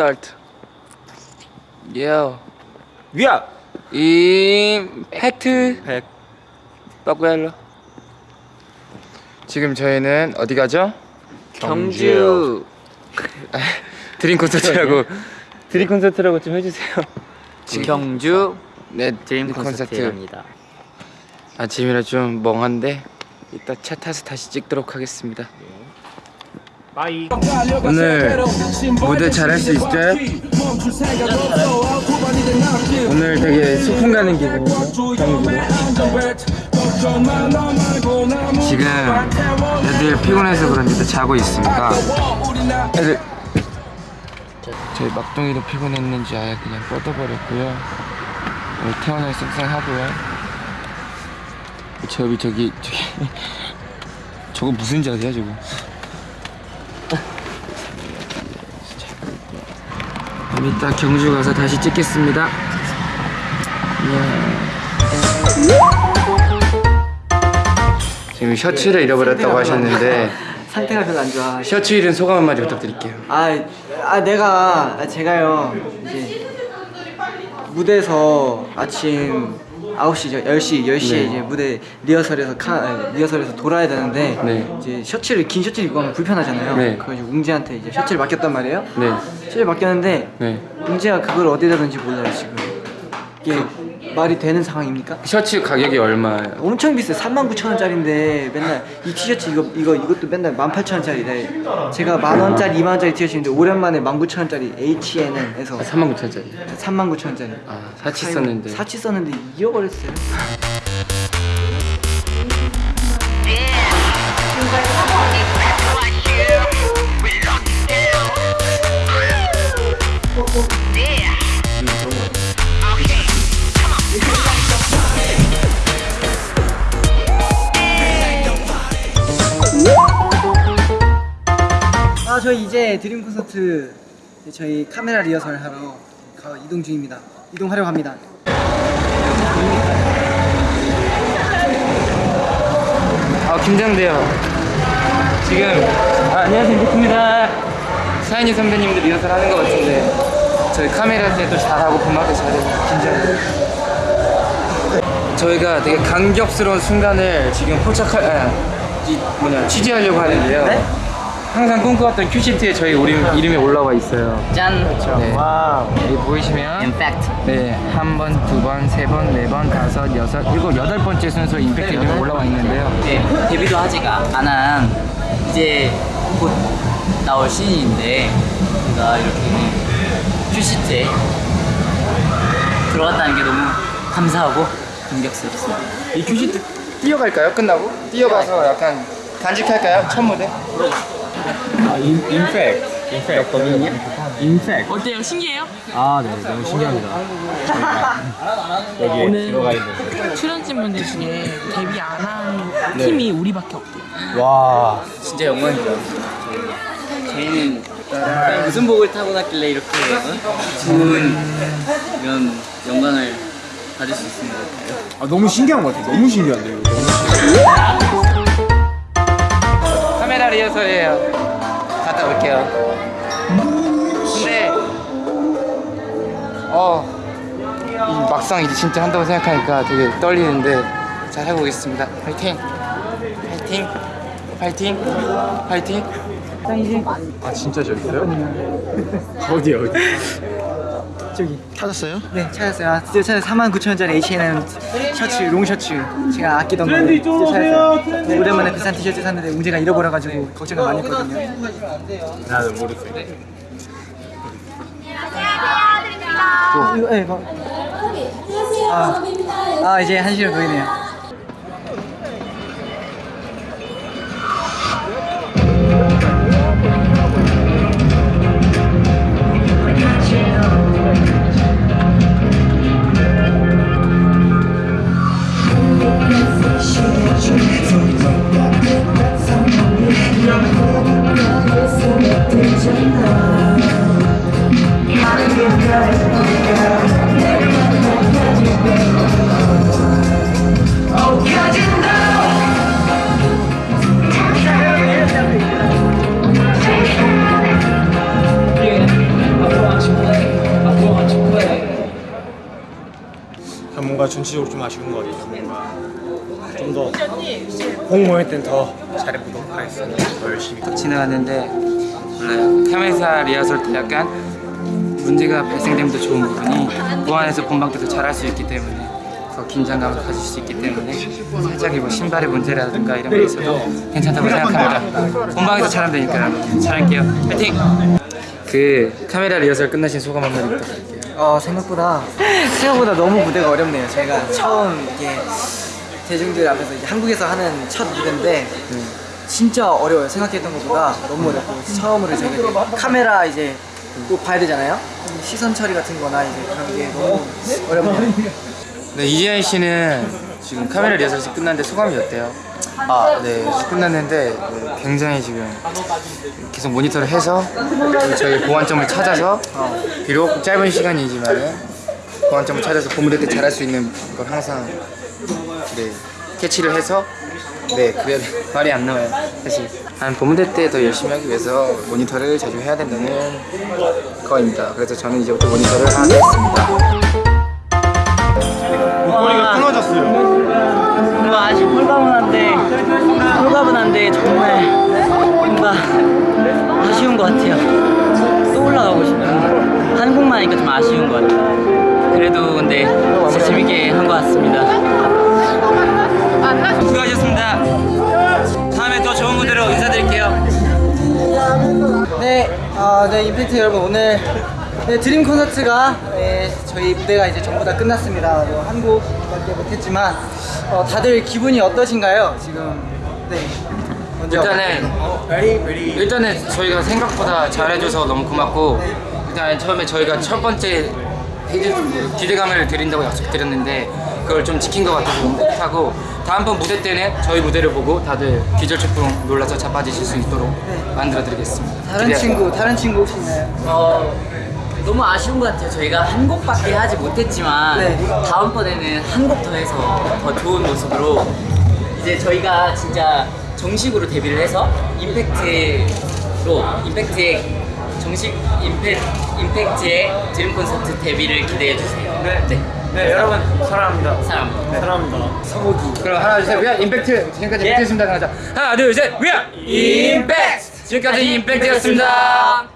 스타트 예 위아 임팩트 백 빠꾸얄러 지금 저희는 어디 가죠? 경주요. 드림 콘서트라고. 드림 콘서트라고 좀 해주세요. 경주. 네 드림 콘서트입니다. 아침이라 좀 멍한데 이따 차 타서 다시 찍도록 하겠습니다 빠이 오늘 무대 잘할 수 있어요? 오늘 되게 소풍 가는 기분이에요. 지금 애들 피곤해서 그런지 다. 자고 있습니다 애들. 저희 막둥이도 피곤했는지 아예 그냥 뻗어버렸고요. 오늘 태어날 속상하고요. 저기 저기 저기. 저거 무슨 자세야 저거 좀 이따 경주 가서 다시 찍겠습니다. 이야. 지금 셔츠를 잃어버렸다고 하셨는데 상태가 별로 안 좋아. 셔츠 잃은 소감 한마디 부탁드릴게요. 아, 아 내가 아, 제가요 이제 무대에서 아침 9시, 10시, 10시에 네. 이제 무대 리허설에서 카, 아니, 리허설에서 돌아야 되는데 네. 이제 셔츠를 긴 셔츠를 입고 가면 불편하잖아요. 네. 그래가지고 웅지한테 이제 셔츠를 맡겼단 말이에요. 네, 셔츠를 맡겼는데 네. 웅지가 그걸 어디다 던지 몰라요 지금. 이게 말이 되는 상황입니까? 셔츠 가격이 얼마예요? 엄청 비싸요. 39,000원짜리인데 맨날 이 티셔츠 이거 이거 이것도 맨날 18,000원짜리래. 제가 만 원짜리, 2만 원짜리 티셔츠인데 오랜만에 19,000원짜리 H&M에서 39,000원짜리. 39,000원짜리. 아, 사치 썼는데. 사치 썼는데 잃어버렸어요. 아, 저희 이제 드림 콘서트 저희 카메라 리허설 하러 가 이동 중입니다. 이동하려고 합니다. 아, 긴장돼요. 지금 아, 안녕하세요, 임팩트입니다. 사인이 선배님들 리허설 하는 것 같은데 저희 카메라 때도 잘하고 음악도 잘해서 긴장돼요. 저희가 되게 감격스러운 순간을 지금 포착할, 아, 이 뭐냐 취재하려고 하는데요. 네? 항상 꿈꿔왔던 큐시트에 저희 이름, 이름이 올라와 있어요. 짠. 네. 와우 여기 보이시면 임팩트. 네, 한 번, 두 번, 세 번, 네 번, 다섯, 여섯, 일곱, 여덟 번째 순서 임팩트 이름이 올라와 있는데요. 네, 데뷔도 하지가 안한 이제 곧 나올 신인인데 제가 이렇게 큐시트에 들어갔다는 게 너무 감사하고 감격스럽습니다. 이 큐시트 뛰어갈까요? 끝나고? 뛰어가서 약간 간직할까요? 첫 무대? 아 인팩 인팩 인팩 어때요? 신기해요? 아 네 너무 신기합니다 여기에 오늘 들어가 있는 출연진분들 중에 데뷔 안 한 팀이 우리밖에 없대요. 와 진짜 영광이죠. 저희는 무슨 복을 타고났길래 이렇게 어? 좋은 이런 영광을 가질 수 있는 것 같아요. 아, 너무 신기한 것 같아 너무 신기한데 이거 너무 카메라 리허설이에요. 갔다 올게요. 근데 어, 이 막상 이제 진짜 한다고 생각하니까 되게 떨리는데 잘 하고 오겠습니다. 파이팅! 파이팅! 파이팅! 파이팅! 아 진짜 저기 있어요? 어디 어디 저기 찾았어요? 네 찾았어요. 아, 드디어 찾았어요. 49,000원짜리 H&M 셔츠, 롱 셔츠 제가 아끼던 거 드디어 찾았어요. 네, 오랜만에 비싼 티셔츠 샀는데 웅재가 잃어버려가지고 걱정을 많이 했거든요. 나도 모르겠어 어, 이거, 네, 이거. 아, 아 이제 한시로 보이네요. 전체적으로 좀 아쉬운 것 같아요. 뭔가 좀더공 모일 땐더 잘해보도록 하겠습니다. 더 열심히. 지나갔는데 몰라요. 카메사 리허설 때 약간 문제가 발생됨도 좋은 부분이 무안에서 본방 때도 잘할 수 있기 때문에 더 긴장감을 가질 수 있기 때문에 살짝 뭐 신발의 문제라든가 이런 게 있어도 괜찮다고 생각합니다. 본방에서 잘하면 되니까 잘할게요. 파이팅! 그 카메라 리허설 끝나신 소감 한마디 부탁드릴게요. 어 생각보다 생각보다 너무 무대가 어렵네요. 제가 처음 이게 대중들 앞에서 이제 한국에서 하는 첫 무대인데 진짜 어려워요. 생각했던 것보다 너무 어렵고 처음으로 제가 이제 카메라 이제 또 봐야 되잖아요. 시선 처리 같은 거나 이제 그런 게 너무 어렵네요. 네, 이지현 씨는 지금 카메라 리허설이 끝났는데 소감이 어때요? 아, 네, 끝났는데 네, 굉장히 지금 계속 모니터를 해서 저희 보완점을 찾아서 비록 짧은 시간이지만 보완점을 찾아서 본무대 때 잘할 수 있는 걸 항상 네, 캐치를 해서 네, 그래 말이 안 나와요. 사실 한 본무대 때 더 열심히 하기 위해서 모니터를 자주 해야 된다는 거입니다. 그래서 저는 이제부터 모니터를 하겠습니다. 것 같아요. 또 올라가고 싶은 한국만 하니까 좀 아쉬운 것 같아요. 그래도 근데 진짜 재밌게 한 것 같습니다. 수고하셨습니다. 다음에 더 좋은 무대로 인사드릴게요. 네, 어, 네 임팩트 여러분 오늘 네, 드림 콘서트가 네, 저희 무대가 이제 전부 다 끝났습니다. 뭐 한국밖에 못했지만 어, 다들 기분이 어떠신가요? 지금 네. 일단은 일단은 저희가 생각보다 잘해줘서 너무 고맙고 일단 처음에 저희가 첫 번째 기대감을 드린다고 약속드렸는데 그걸 좀 지킨 것 같아서 너무 뿌듯하고 다음번 무대 때는 저희 무대를 보고 다들 기절초풍 놀라서 자빠지실 수 있도록 만들어드리겠습니다. 다른 기대- 친구, 다른 친구 혹시 있나요? 어, 너무 아쉬운 것 같아요. 저희가 한 곡밖에 하지 못했지만 네. 다음번에는 한 곡 더 해서 더 좋은 모습으로 이제 저희가 진짜 정식으로 데뷔를 해서 임팩트로 임팩트의 정식 임팩, 임팩트의 드림 콘서트 데뷔를 기대해 주세요. 네. 네, 여러분 사랑합니다. 사람. 사랑합니다. 그럼 하나 둘셋 위아 임팩트 지금까지 예. 임팩트였습니다. 하나, 하나 둘셋 위아 임팩트 지금까지 임팩트였습니다.